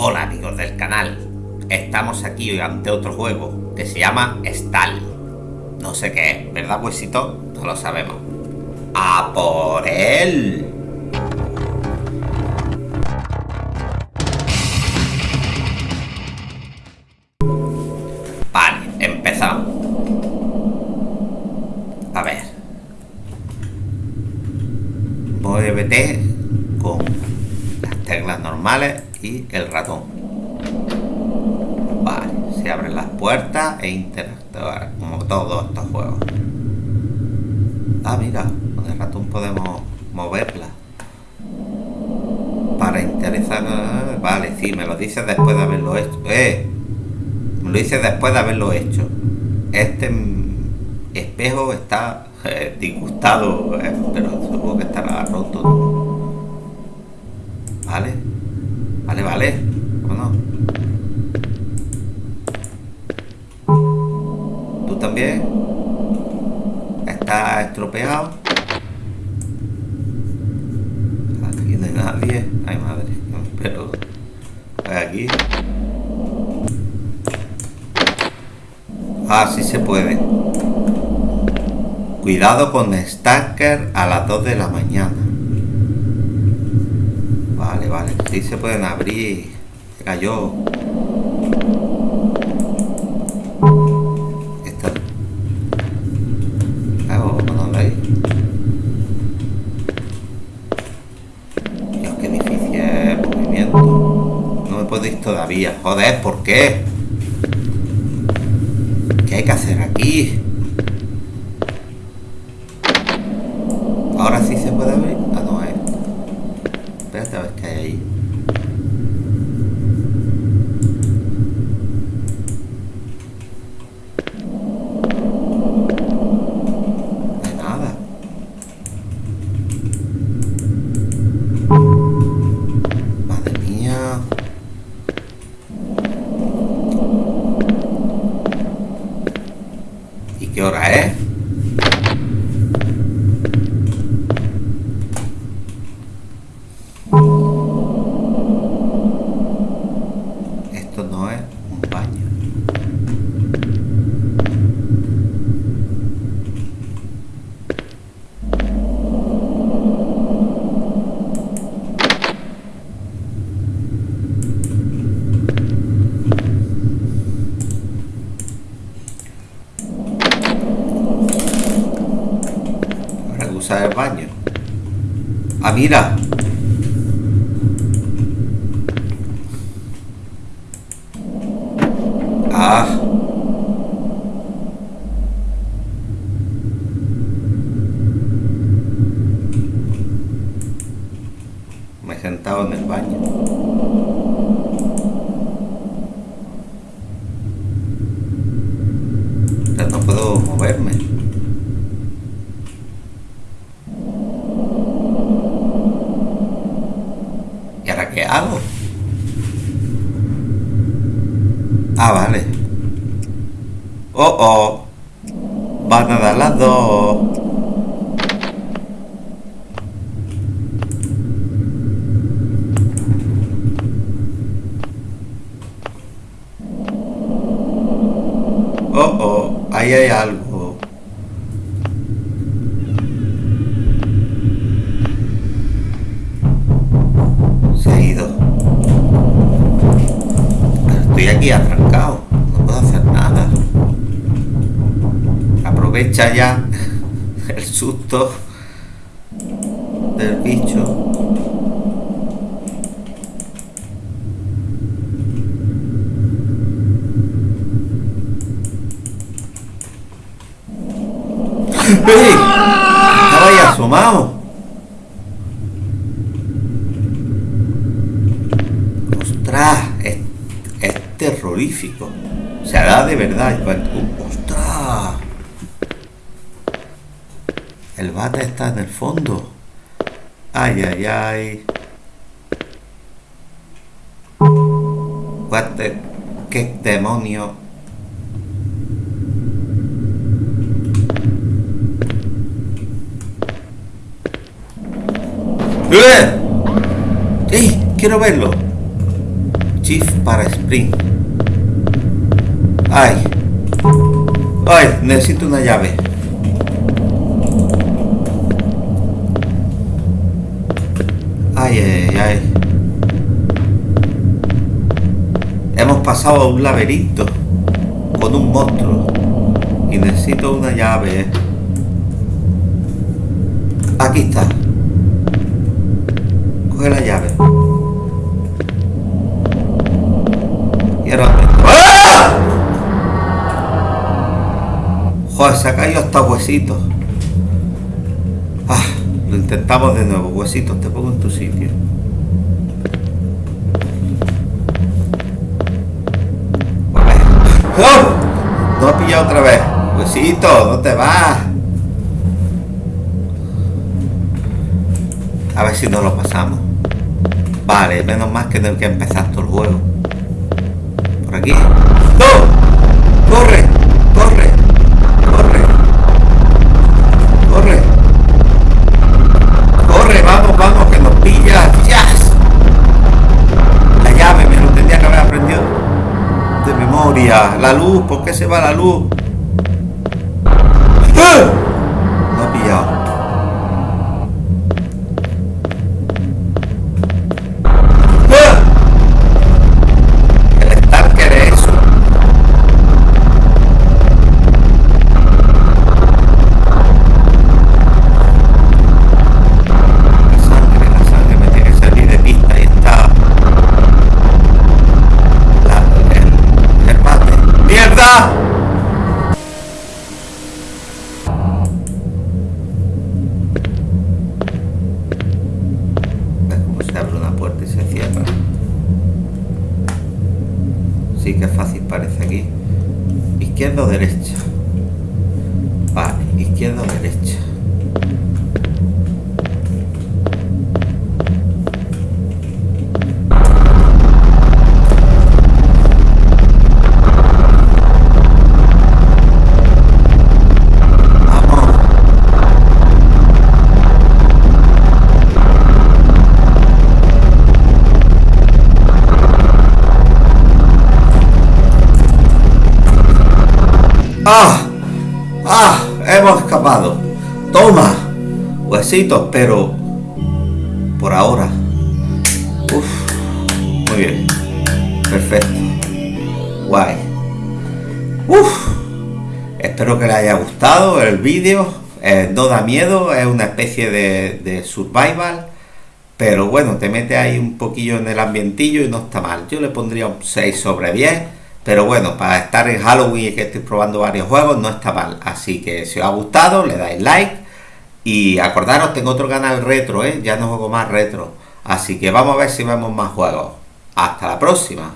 Hola amigos del canal, estamos aquí hoy ante otro juego que se llama Stal. No sé qué es, ¿verdad huesito? No lo sabemos. ¡A por él! Vale, empezamos. A ver. Muévete con las teclas normales y el ratón. Vale, se abren las puertas e interactuar como todos estos juegos. Ah, mira, con el ratón podemos moverla. Para interesar... Vale, sí, me lo dices después de haberlo hecho. ¡Eh! Me lo dices después de haberlo hecho. Este espejo está eh, disgustado, eh, pero supongo que estará roto. ¿Vale? Vale, vale. ¿Cómo ¿Tú también? ¿Está estropeado? Aquí no hay nadie. Ay, madre. Pero... Aquí... Ah, sí se puede. Cuidado con Stacker a las 2 de la mañana. Sí se pueden abrir. Cayó. Esta. Claro, ¿dónde hay? Dios, difícil es el movimiento. No me puedo ir todavía. Joder, ¿por qué? ¿Qué hay que hacer aquí? Ahora sí se puede abrir. Ah, no es. Espérate a ver qué hay ahí. No hay nada. Madre mía. ¿Y qué hora es? Esto no es un baño. Habrá que usar el baño. Ah, mira. Ah. Me he sentado en el baño. Pero no puedo moverme. ¿Y ahora qué? Ah, vale. Oh, oh. Van a dar las dos. Oh, oh. Ahí hay algo. Aprovecha ya el susto del bicho. ¡Ey! Estaba ahí asomado. ¡Ostras! Es, es terrorífico. Se hará de verdad. ¡Ostras! El bate está en el fondo. Ay, ay, ay. What the- ¿Qué demonio? ¡Eh! ¡Ey! Quiero verlo. Shift para sprint. Ay. Ay, necesito una llave. Ay, ay, ay. Hemos pasado a un laberinto con un monstruo. Y necesito una llave. Aquí está. Coge la llave. Y ahora... ¡Ah! Joder, se ha caído hasta huesitos. Intentamos de nuevo. Huesitos, te pongo en tu sitio. ¡Oh! No ha pillado otra vez. Huesito, no te vas? A ver si no lo pasamos. Vale, menos más que tener que empezar todo el juego. Por aquí. La luz, ¿por qué se va la luz? ¡Ah! Izquierda o derecha. Vale, izquierda o derecha. ¡Ah! ¡Ah! Hemos escapado. Toma. Huesitos, pero... Por ahora. Uf. Muy bien. Perfecto. Guay. Uf. Espero que les haya gustado el vídeo. Eh, no da miedo, es una especie de, de survival. Pero bueno, te mete ahí un poquillo en el ambientillo y no está mal. Yo le pondría un 6 sobre 10. Pero bueno, para estar en Halloween y que estoy probando varios juegos, no está mal. Así que si os ha gustado, le dais like. Y acordaros, tengo otro canal retro, ¿eh? Ya no juego más retro. Así que vamos a ver si vemos más juegos. Hasta la próxima.